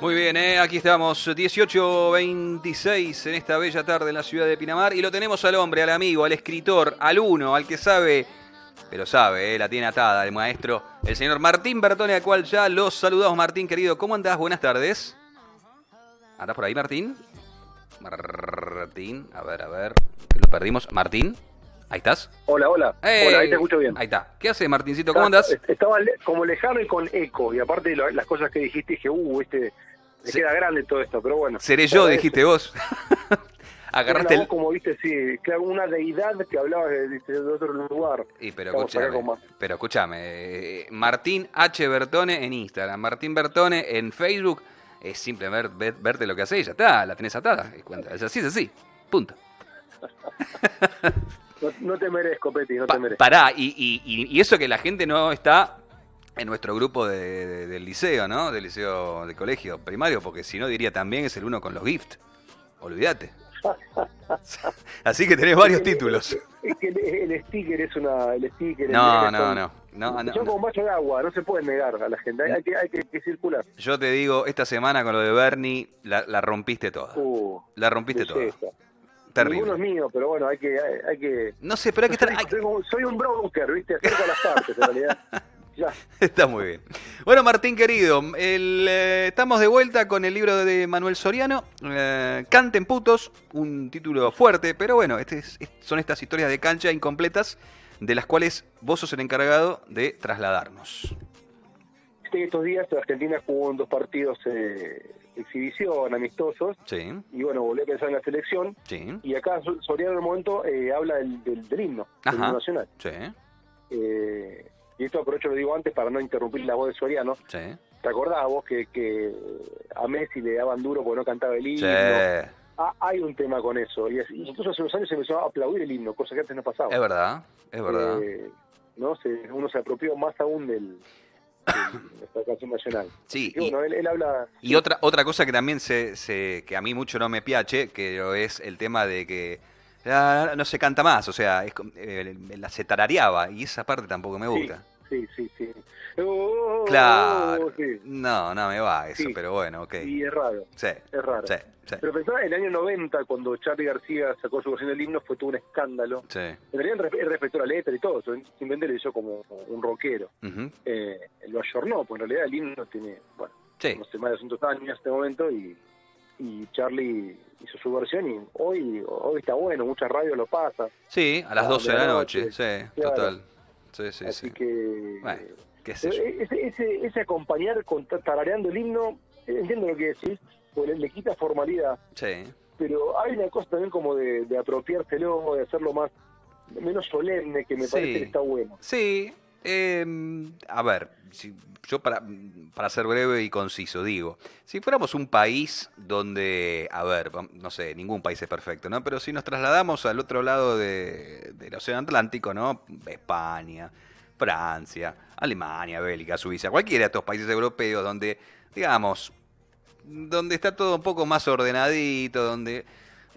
Muy bien, ¿eh? aquí estamos, 18.26 en esta bella tarde en la ciudad de Pinamar y lo tenemos al hombre, al amigo, al escritor, al uno, al que sabe, pero sabe, ¿eh? la tiene atada el maestro, el señor Martín Bertone, al cual ya los saludamos. Martín, querido, ¿cómo andás? Buenas tardes. ¿Andás por ahí, Martín? Martín, a ver, a ver, lo perdimos. Martín, ahí estás. Hola, hola. ¡Ey! Hola, ahí te escucho bien. Ahí está. ¿Qué hace, Martincito? ¿Cómo andás? Est- Estaba como lejano y con eco, y aparte de las cosas que dijiste, dije, uh, este, me Se- queda grande todo esto, pero bueno. Seré yo, dijiste vos. Agarraste el... como viste, sí, claro, una deidad que hablaba de, de- otro lugar. Y pero escúchame, pero escúchame, eh, Martín H. Bertone en Instagram, Martín Bertone en Facebook, es simple ver, ver- verte lo que hace y ya está, la tenés atada. Es así, es así, punto. No, no te merezco, Peti, no Pa- te merezco. pará, y, y- y- eso que la gente no está en nuestro grupo de- de- del liceo, ¿no? Del liceo de colegio primario, porque si no diría también es el uno con los gift. Olvídate. Así que tenés varios títulos. Es que el, el sticker es una. El sticker, el No, meme no, no. no, no, no. como vaso de agua, no se pueden negar a la gente. Hay, hay que, hay que, que circular. Yo te digo, esta semana con lo de Bernie, la, la rompiste toda. Uh, La rompiste toda. Belleza. Ninguno Terrible. es mío, pero bueno, hay que. Hay, hay que No sé, pero hay que estar. soy, hay- soy soy un broker, ¿viste? Acerca las partes, en realidad. Ya. Está muy bien. Bueno, Martín querido, el, eh, estamos de vuelta con el libro de Manuel Soriano, eh, Canten putos, un título fuerte, pero bueno, este es- es- son estas historias de cancha incompletas de las cuales vos sos el encargado de trasladarnos. Estos días Argentina jugó en dos partidos eh, exhibición, amistosos, Sí, y bueno, volví a pensar en la selección. sí, Y acá So- Soriano en el momento eh, habla del, del, del himno, del Ajá. himno nacional. sí, Eh, y esto aprovecho lo digo antes para no interrumpir la voz de Soriano. sí. ¿Te acordás vos que, que a Messi le daban duro porque no cantaba el himno? Sí, Ah, hay un tema con eso. Y, es- y incluso hace unos años se empezó a aplaudir el himno, cosa que antes no pasaba. es verdad, es verdad. Eh, ¿no? Se- uno se apropió más aún del, de nuestra canción nacional. Sí, Y bueno, él, él habla... y otra, otra cosa que también se, se- que a mí mucho no me piache, que es el tema de que ah, no se canta más, o sea, es, eh, la se tarareaba, y esa parte tampoco me gusta. Sí, sí, sí. Oh, Claro. oh, sí. No, no me va eso, Sí. pero bueno, ok. Y es raro, Sí, es raro. sí, sí, Pero pensaba, en el año 90, cuando Charlie García sacó su versión del himno, fue todo un escándalo. sí. En realidad él re- él respetó la letra y todo, simplemente le hizo como un rockero. Ujú, Eh, lo ayornó, pues en realidad el himno tiene, bueno, Sí, no sé, más de 200 años en este momento y, y Charlie hizo su versión y hoy hoy está bueno, muchas radios lo pasan. sí, a las Ah, 12 de la de la noche, noche, sí, claro. total. Sí, sí, Así sí. que... Bueno, qué sé yo. ese, ese, ese acompañar con ta- tarareando el himno, eh, entiendo lo que decís, porque le, le quita formalidad, Sí, pero hay una cosa también como de, de apropiárselo, de hacerlo más menos solemne, que me Sí. parece que está bueno. Sí, eh, a ver, yo para, para ser breve y conciso digo, si fuéramos un país donde, a ver, no sé, ningún país es perfecto, ¿no? Pero si nos trasladamos al otro lado de- del Océano Atlántico, ¿no? España, Francia, Alemania, Bélgica, Suiza, cualquiera de estos países europeos donde, digamos, donde está todo un poco más ordenadito, donde,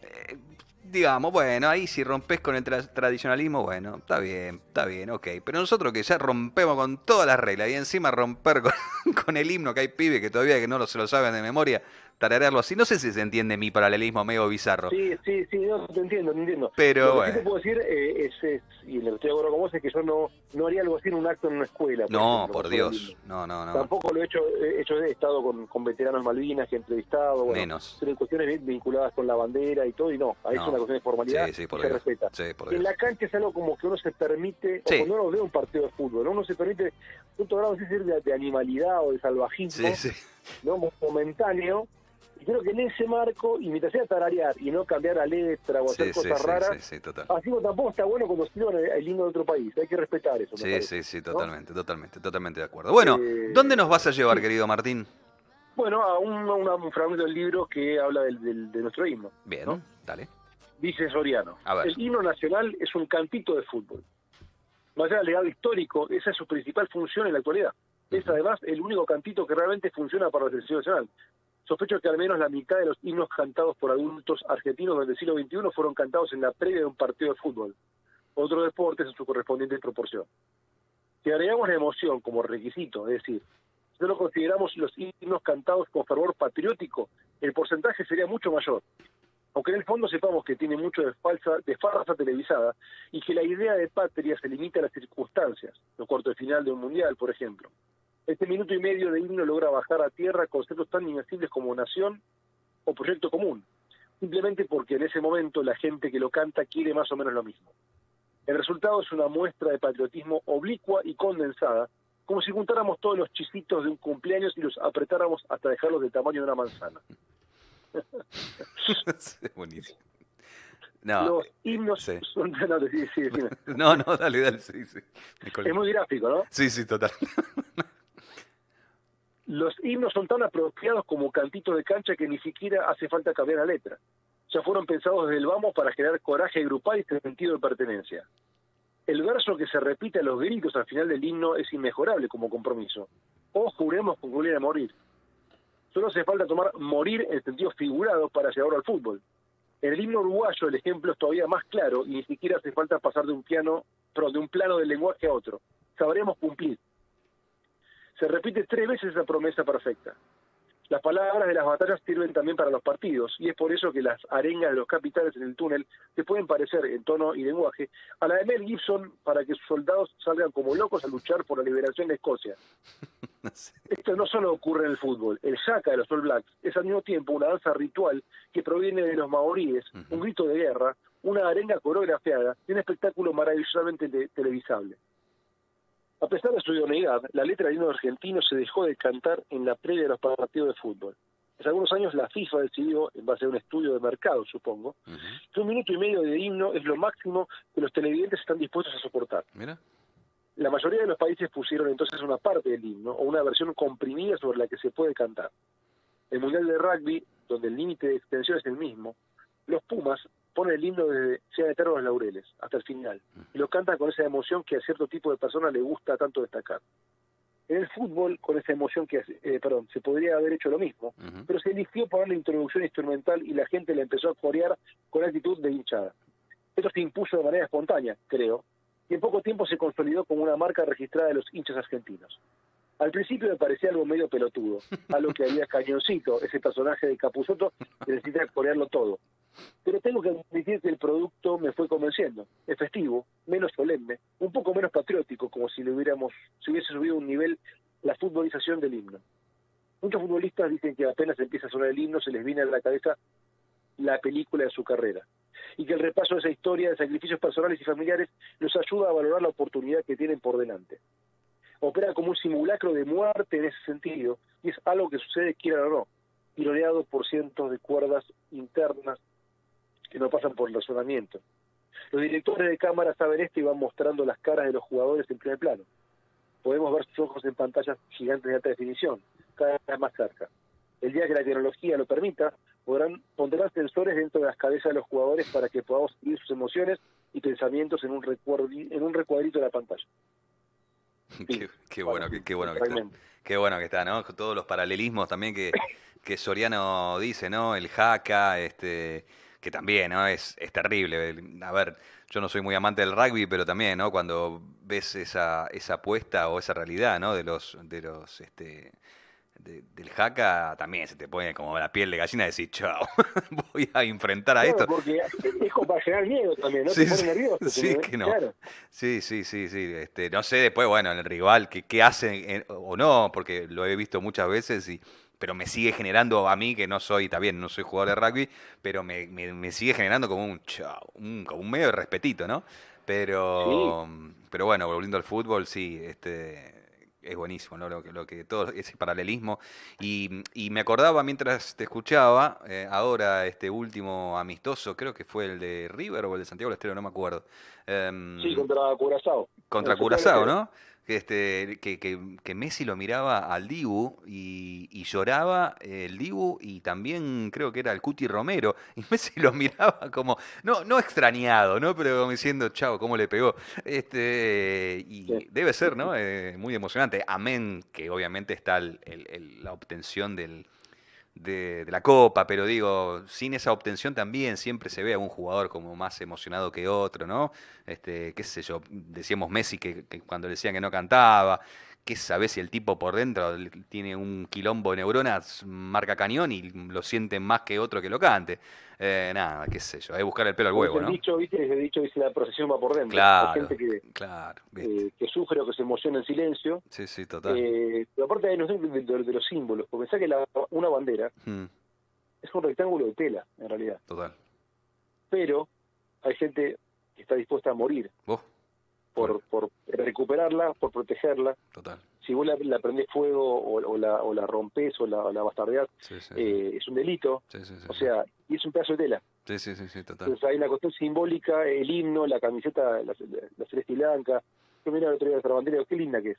eh, digamos, bueno, ahí si rompes con el tra- tradicionalismo, bueno, está bien, está bien, ok. Pero nosotros que ya rompemos con todas las reglas y encima romper con, con el himno que hay pibes que todavía que no lo, se lo saben de memoria, tararearlo así, no sé si se entiende mi paralelismo medio bizarro. Sí, sí, sí, no, te entiendo, te entiendo. Pero lo que sí te puedo decir eh, es, es- y en lo que estoy de acuerdo con vos, es que yo no, no haría algo así en un acto en una escuela. No, ejemplo, por Dios, no, no, no, Tampoco lo he hecho, he hecho he estado con, con veteranos Malvinas que he entrevistado, bueno, menos. pero cuestiones vinculadas con la bandera y todo, y no, ahí No. es una cuestión de formalidad Sí, sí, por y se Dios. respeta. Sí, por Y en Dios. la cancha es algo como que uno se permite, Sí. o cuando uno ve un partido de fútbol, ¿no? uno se permite, punto grado, de, de animalidad o de salvajismo, Sí, sí. ¿no? Mo- momentáneo, y creo que en ese marco, y mientras sea tararear y no cambiar la letra o hacer Sí, cosas sí, raras, sí, sí, total. así como tampoco está bueno cuando escriban el, el himno de otro país, hay que respetar eso. Sí, sí, sí, totalmente, totalmente, totalmente de acuerdo. Bueno, Eh, ¿dónde nos vas a llevar, querido Martín? Bueno, a un, a una- un fragmento del libro que habla del, del- de nuestro himno. Bien, ¿no? dale. Dice Soriano, A ver. el himno nacional es un cantito de fútbol. Más allá del legado histórico, esa es su principal función en la actualidad. Es además el único cantito que realmente funciona para la selección nacional. Sospecho que al menos la mitad de los himnos cantados por adultos argentinos del siglo XXI fueron cantados en la previa de un partido de fútbol. Otros deportes en su correspondiente proporción. Si agregamos la emoción como requisito, es decir, Si no consideramos los himnos cantados con fervor patriótico, el porcentaje sería mucho mayor. Aunque en el fondo sepamos que tiene mucho de falsa, de farsa televisada y que la idea de patria se limita a las circunstancias, los cuartos de final de un mundial, por ejemplo. Este minuto y medio de himno logra bajar a tierra conceptos tan inaccesibles como nación o proyecto común, simplemente porque en ese momento la gente que lo canta quiere más o menos lo mismo. El resultado es una muestra de patriotismo oblicua y condensada, como si juntáramos todos los chisitos de un cumpleaños y los apretáramos hasta dejarlos del tamaño de una manzana. Buenísimo. No, los eh, himnos son... No, no, dale, dale, sí, sí. Es muy gráfico, ¿no? Sí, sí, total. Los himnos son tan apropiados como cantitos de cancha que ni siquiera hace falta cambiar la letra. Ya fueron pensados desde el vamos para generar coraje grupal y sentido de pertenencia. El verso que se repite a los gritos al final del himno es inmejorable como compromiso. O juremos concluir a morir. Solo hace falta tomar morir en sentido figurado para llevarlo al fútbol. En el himno uruguayo el ejemplo es todavía más claro y ni siquiera hace falta pasar de un piano, perdón, de un plano del lenguaje a otro. Sabremos cumplir. Se repite tres veces esa promesa perfecta. Las palabras de las batallas sirven también para los partidos, y es por eso que las arengas de los capitales en el túnel se pueden parecer en tono y lenguaje a la de Mel Gibson para que sus soldados salgan como locos a luchar por la liberación de Escocia. Esto no solo ocurre en el fútbol, el Shaka de los All Blacks es al mismo tiempo una danza ritual que proviene de los maoríes, un grito de guerra, una arenga coreografiada y un espectáculo maravillosamente televisable. A pesar de su idoneidad, la letra del himno argentino se dejó de cantar en la previa de los partidos de fútbol. Hace algunos años la FIFA decidió, en base a un estudio de mercado, supongo, que un minuto y medio de himno es lo máximo que los televidentes están dispuestos a soportar. La mayoría de los países pusieron entonces una parte del himno o una versión comprimida sobre la que se puede cantar. El Mundial de Rugby, donde el límite de extensión es el mismo, los Pumas pone el himno desde Sea Eterno los Laureles hasta el final y lo canta con esa emoción que a cierto tipo de personas le gusta tanto destacar. En el fútbol, con esa emoción que, eh, perdón, se podría haber hecho lo mismo, pero se eligió poner la introducción instrumental y la gente le empezó a corear con actitud de hinchada. Esto se impuso de manera espontánea, creo, y en poco tiempo se consolidó como una marca registrada de los hinchas argentinos. Al principio me parecía algo medio pelotudo, algo que había Cañoncito, ese personaje de Capuzoto, que necesita corearlo todo. Pero tengo que admitir que el producto me fue convenciendo. Es festivo, menos solemne, un poco menos patriótico, como si le hubiéramos, si hubiese subido un nivel la futbolización del himno. Muchos futbolistas dicen que apenas empieza a sonar el himno se les viene a la cabeza la película de su carrera y que el repaso de esa historia de sacrificios personales y familiares nos ayuda a valorar la oportunidad que tienen por delante. Opera como un simulacro de muerte en ese sentido y es algo que sucede quiera o no, tironeado por cientos de cuerdas internas que no pasan por el razonamiento. Los directores de cámara saben esto y van mostrando las caras de los jugadores en primer plano. Podemos ver sus ojos en pantallas gigantes de alta definición, cada vez más cerca. El día que la tecnología lo permita, podrán pondrán sensores dentro de las cabezas de los jugadores para que podamos seguir sus emociones y pensamientos en un, en un recuadrito de la pantalla. Qué, bueno, qué, bueno que está. Qué bueno que está, ¿no? Todos los paralelismos también que, que Soriano dice, ¿no? El jaca, este, que también, ¿no? Es, es terrible. A ver, yo no soy muy amante del rugby, pero también, ¿no? Cuando ves esa, esa apuesta o esa realidad, ¿no? De los, de los, este, del jaca también se te pone como la piel de gallina y decir, chao, voy a enfrentar a esto. Porque es como para generar miedo también, ¿no? Sí, te pone nervioso. Sí, que no. Sí, sí, sí, sí. Este, no sé después, bueno, el rival, qué, qué hace o no, porque lo he visto muchas veces y pero me sigue generando a mí, que no soy, está bien, no soy jugador de rugby, pero me, me, sigue generando como un, un, como un medio de respetito, ¿no? Pero, pero bueno, volviendo al fútbol, sí, este, es buenísimo, ¿no? Lo que, lo que todo ese paralelismo. Y, y me acordaba mientras te escuchaba, eh, ahora este último amistoso, creo que fue el de River o el de Santiago del Estero, no me acuerdo. Em, sí, contra Curazao. Contra Curazao, ¿no? este, que, que, Messi lo miraba al Dibu y, lloraba el Dibu y también creo que era el Cuti Romero y Messi lo miraba como, no, no extrañado, ¿no? Pero como diciendo, chao, cómo le pegó. Este, y debe ser, ¿no? Eh, muy emocionante. Amén, que obviamente está la obtención del, de, la Copa, pero digo, sin esa obtención también siempre se ve a un jugador como más emocionado que otro, ¿no? Este, qué sé yo, decíamos Messi que, cuando decían que no cantaba, ¿qué sabes si el tipo por dentro tiene un quilombo de neuronas, marca cañón y lo siente más que otro que lo cante? Eh, nada, qué sé yo, hay que buscar el pelo al huevo, el ¿no? Dicho, ¿viste? Dicho dice la procesión va por dentro. Claro, Hay gente que, claro, eh, que sufre o que se emociona en silencio. Sí, sí, total. Eh, pero aparte noción de, de- de los símbolos, porque pensá que la, una bandera Mm, es un rectángulo de tela, en realidad. total. Pero hay gente que está dispuesta a morir ¿Vos? Por, por recuperarla, por protegerla. Total. Si vos la, la prendés fuego o, o la, o la rompés o la, o la bastardeás, Sí, sí. eh, es un delito. sí, sí, sí, O sí. sea, y es un pedazo de tela. Sí, sí, sí, sí, total. Entonces hay una cuestión simbólica, el himno, la camiseta, la, la celeste y blanca. Yo miraba el otro día nuestra bandera, qué linda que es.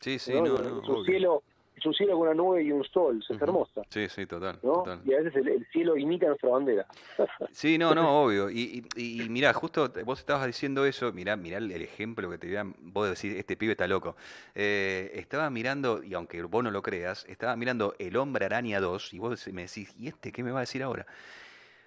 Sí, sí, ¿no? no, no, es un obvio. cielo, es un cielo con una nube y un sol, es Ujú. hermosa. Sí, sí, total, ¿no? total. Y a veces el, el cielo imita nuestra bandera. Sí, no, no, obvio. Y, y, y mirá, justo vos estabas diciendo eso, mirá, mirá el ejemplo que te voy a- vos decís, este pibe está loco. Eh, estaba mirando, y aunque vos no lo creas, estaba mirando El Hombre Araña 2, y vos me decís, ¿y este qué me va a decir ahora?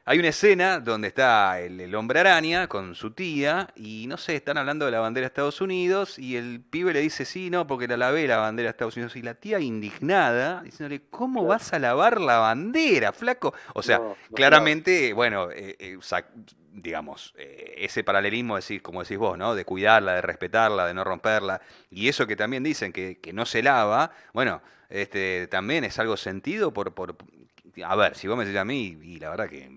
Hay una escena donde está el, el hombre araña con su tía y no sé, están hablando de la bandera de Estados Unidos y el pibe le dice, sí, no, porque la lavé la bandera de Estados Unidos. Y la tía indignada, diciéndole, ¿cómo vas a lavar la bandera, flaco? O sea, No, no, claramente, bueno, eh, eh, digamos, eh, ese paralelismo, decir, como decís vos, ¿no? De cuidarla, de respetarla, de no romperla. Y eso que también dicen que, que no se lava, bueno, este, también es algo sentido por, por... A ver, si vos me decís a mí, y la verdad que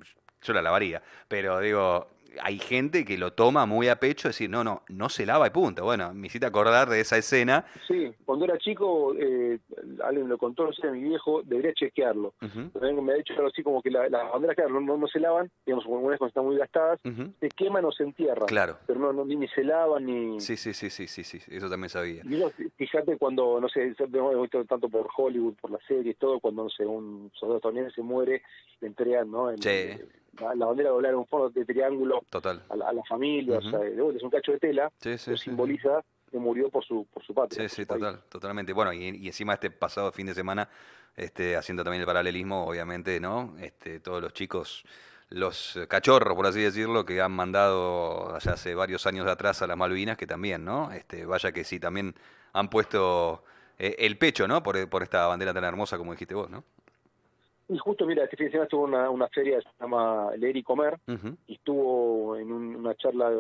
yo la lavaría, pero digo, hay gente que lo toma muy a pecho, decir, no, no, no se lava y punto. Bueno, me hiciste acordar de esa escena. Sí, cuando era chico, eh, alguien lo contó, no sé, mi viejo, debería chequearlo. También me ha dicho algo así como que la- las banderas, claro, no, no se lavan, digamos, algunas cuando están muy gastadas, ujú. se queman o se entierran. Claro. Pero no, no, ni, ni se lavan ni... Sí, sí, sí, sí, sí, sí, eso también sabía. Y uno, fíjate cuando, no sé, hemos visto tanto por Hollywood, por las series, todo, cuando, no sé, un soldado estadounidense se muere, le entregan, ¿no? El- Sí. La, la bandera doblar en un fondo de triángulo Total. a la, a la familia, Ujú. o sea, de vuelta, es un cacho de tela, Sí, sí, que sí, simboliza que murió por su, por su patria. Sí, sí, país. total, totalmente. Bueno, y, y encima este pasado fin de semana, este, haciendo también el paralelismo, obviamente, ¿no? Este, todos los chicos, los cachorros, por así decirlo, que han mandado allá hace varios años atrás a las Malvinas, que también, ¿no? Este, vaya que sí, también han puesto eh, el pecho, ¿no? Por, por esta bandera tan hermosa como dijiste vos, ¿no? Y justo, mira, este fin de semana estuvo una, una feria que se llama Leer y Comer, y estuvo en un- una charla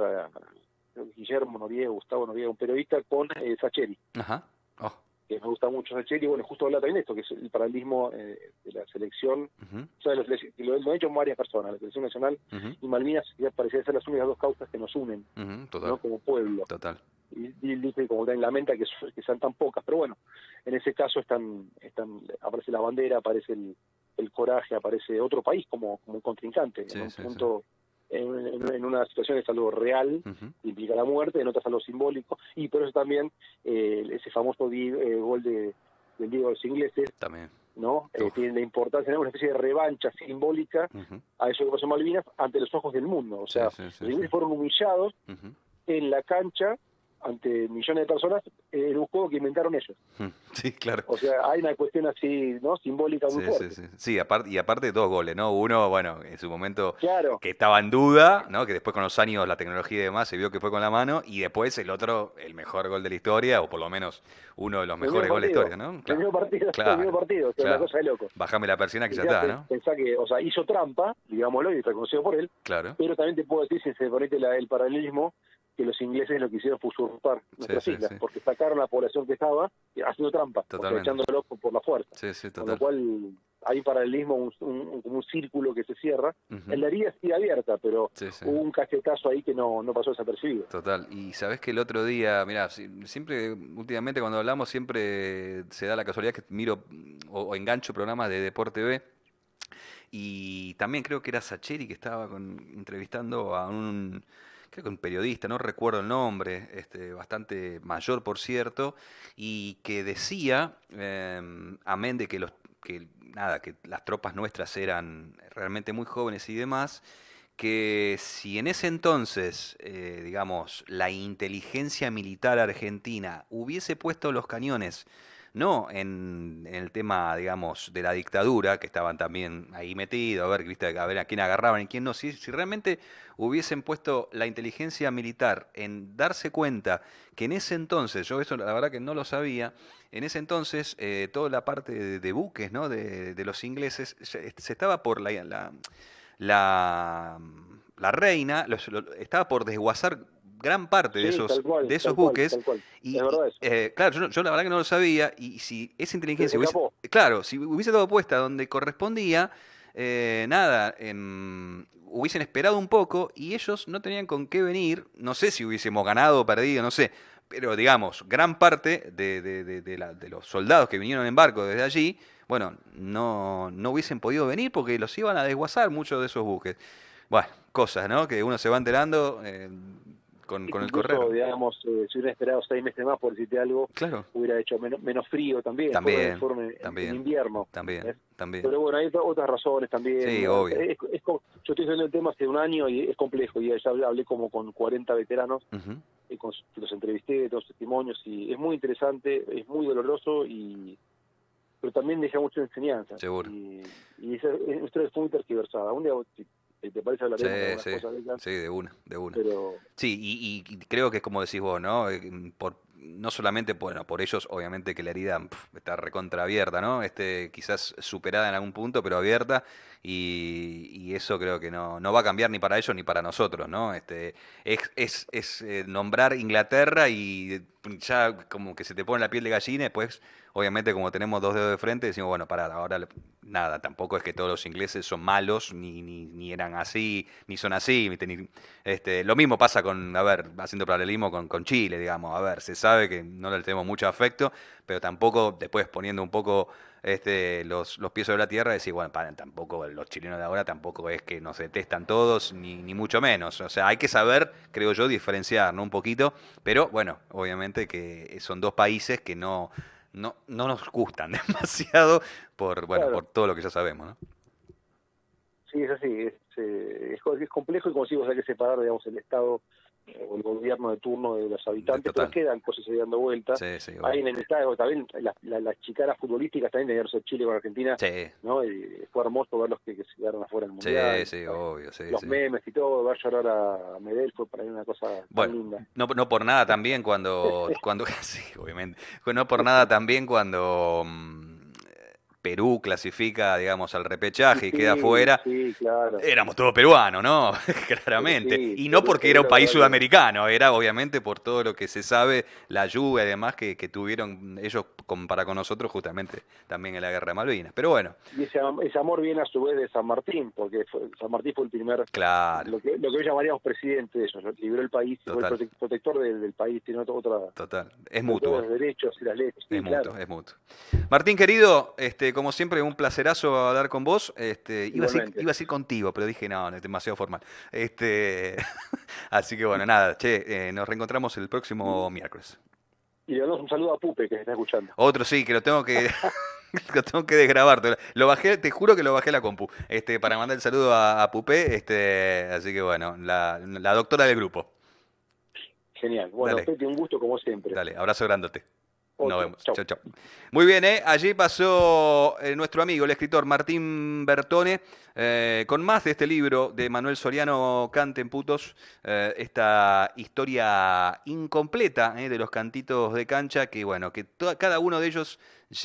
eh, Guillermo Noriega, Gustavo Noriega, un periodista, con eh, Sacheri, Ajá. Oh, que me gusta mucho Sacheri, y bueno, justo habla también de esto, que es el paralelismo eh, de la selección, ujú, o sea, que lo, lo han hecho varias personas, la selección nacional ujú, y Malvinas ya parecían ser las únicas dos causas que nos unen, ¿no? total, Como pueblo. total. Y, y dice, como también lamenta que, que sean tan pocas, pero bueno, en ese caso están, están aparece la bandera, aparece el, el coraje, aparece otro país como, como un contrincante, Sí, en un sí, sí. punto, en, en- en una situación es algo real, implica la muerte, en otras algo simbólico, y por eso también eh, ese famoso eh, gol de, del Diego de los ingleses, También. ¿no? Eh, tiene la importancia, una especie de revancha simbólica a eso que pasó en Malvinas ante los ojos del mundo. O sea, sí, sí, los ingleses fueron humillados en la cancha ante millones de personas en un juego que inventaron ellos. ujú, Sí, claro. O sea, hay una cuestión así, ¿no? Simbólica muy Sí, fuerte. sí, sí. Sí, aparte, y aparte dos goles, ¿no? Uno, bueno, en su momento Claro, que estaba en duda, ¿no? Que después con los años la tecnología y demás se vio que fue con la mano, y después el otro, el mejor gol de la historia, o por lo menos uno de los el mejores goles de la historia, ¿no? el Claro. mismo partido, claro, el mismo partido, o sea, claro. una cosa de loco. Bajame la persiana que ya está, ¿no? pensá que, o sea, hizo trampa, digámoslo, y reconocido por él, Claro. pero también te puedo decir, si se permite la- el paralelismo, que los ingleses lo que hicieron fue usurpar nuestras sí, islas, sí. porque sacaron la población que estaba eh, haciendo trampa, o sea, Totalmente. echándolo por, la fuerza. Sí, sí, Con lo cual hay un paralelismo, un, un- círculo que se cierra. Ujú. En la herida sigue abierta, pero hubo un cachetazo ahí que no, no pasó desapercibido. Total. Y sabes que el otro día, mira, siempre, últimamente cuando hablamos, siempre se da la casualidad que miro mm, o, o engancho programas de Deporte B. Y también creo que era Sacheri que estaba con- entrevistando a un, creo que un periodista, no recuerdo el nombre, este, bastante mayor por cierto, y que decía, em, amén de que los, que nada, que las tropas nuestras eran realmente muy jóvenes y demás, que si en ese entonces, eh, digamos, la inteligencia militar argentina hubiese puesto los cañones no en, el tema, digamos, de la dictadura, que estaban también ahí metidos, a ver, ¿viste? a ver a quién agarraban y quién no, si, si realmente hubiesen puesto la inteligencia militar en darse cuenta que en ese entonces, yo eso la verdad que no lo sabía, en ese entonces eh, toda la parte de, buques, ¿no? De, los ingleses, se, estaba por la, la, la, reina, estaba por desguazar gran parte de esos, de esos buques. y, eh, claro, yo, la verdad que no lo sabía. Y si esa inteligencia hubiese, claro, si hubiese dado puesta donde correspondía, eh, nada, hubiesen esperado un poco y ellos no tenían con qué venir. No sé si hubiésemos ganado o perdido, no sé. Pero digamos, gran parte de, de, de los soldados que vinieron en barco desde allí, bueno, no, no hubiesen podido venir porque los iban a desguazar muchos de esos buques. Bueno, cosas, ¿no? Que uno se va enterando. Eh, con, el correo. digamos, eh, si hubiera esperado seis meses más, por decirte algo, claro. hubiera hecho menos, menos frío también, también, también en invierno. También, también. Pero bueno, hay otras razones también. Sí, obvio. yo estoy haciendo el tema hace un año y es complejo, y ya hablé como con 40 veteranos, y con, los entrevisté, todos testimonios, y es muy interesante, es muy doloroso y pero también deja mucha enseñanza. Seguro. Y, y esa, es muy tergiversada. Un día ¿Te parece hablar sí, de sí, Sí, de una, de una. Sí, y, y, creo que es como decís vos, ¿no? Eh, por, no solamente bueno, por ellos, obviamente que la herida está recontra abierta, ¿no? Este, quizás superada en algún punto, pero abierta, y, eso creo que no, no va a cambiar ni para ellos ni para nosotros, ¿no? Este, es, es, es eh, nombrar Inglaterra y ya como que se te pone la piel de gallina, después obviamente como tenemos dos dedos de frente, decimos, bueno, para ahora nada, tampoco es que todos los ingleses son malos, ni, ni, ni eran así, ni son así. este, lo mismo pasa con, a ver, haciendo paralelismo con, con Chile, digamos, a ver, se sabe que no le tenemos mucho afecto, pero tampoco después poniendo un poco este, los, los pies sobre la tierra, decir, bueno, para, tampoco los chilenos de ahora tampoco es que nos detestan todos, ni, ni mucho menos. O sea, hay que saber, creo yo, diferenciar, ¿no? Un poquito, pero bueno, obviamente que son dos países que no no, no nos gustan demasiado por, bueno, por todo lo que ya sabemos, ¿no? Sí, es así, es, eh, es, complejo y como decimos hay que separar, digamos, el Estado o el gobierno de turno de los habitantes, pero quedan cosas ahí dando vueltas. Sí, sí, Ahí en el estado también las, las, chicaras futbolísticas también de Chile con Argentina, ¿no? Y fue hermoso ver los que, se quedaron afuera del mundial. Sí, sí, obvio, sí. Los memes y todo, ver llorar a Medel fue para mí una cosa bueno, linda. No, no por nada también cuando, cuando, sí, obviamente, no por nada también cuando mm, Perú clasifica, digamos, al repechaje y queda fuera, éramos todos peruanos, ¿no? Claramente. y no porque era un país sudamericano, era obviamente por todo lo que se sabe, la lluvia y demás que, tuvieron ellos para con nosotros justamente también en la Guerra de Malvinas. Pero bueno. Y ese, amor viene a su vez de San Martín, porque San Martín fue el primer, claro. lo, que, lo que hoy llamaríamos presidente de ellos, libró el país, fue el protector del, país, tiene otra... Total, es mutuo. Los derechos y las leyes. es mutuo, es mutuo. Martín, querido, este como siempre, un placerazo hablar con vos. Este, iba, a decir, iba, a contigo, pero dije, no, es demasiado formal. Este, así que bueno, nada, che, eh, nos reencontramos el próximo miércoles. Y le damos un saludo a Pupe, que está escuchando. Otro sí, que lo tengo que... lo tengo que desgrabar. Lo bajé, te juro que lo bajé la compu. Este, para mandar el saludo a, Pupe. Este, así que bueno, la, la doctora del grupo. Genial. Bueno, Dale. un gusto como siempre. Dale, abrazo grandote. Nos vemos. Chau. Chau, Muy bien, ¿eh? allí pasó eh, nuestro amigo, el escritor Martín Bertone, eh, con más de este libro de Manuel Soriano, Canten Putos, eh, esta historia incompleta de los cantitos de cancha, que bueno, que cada uno de ellos lleva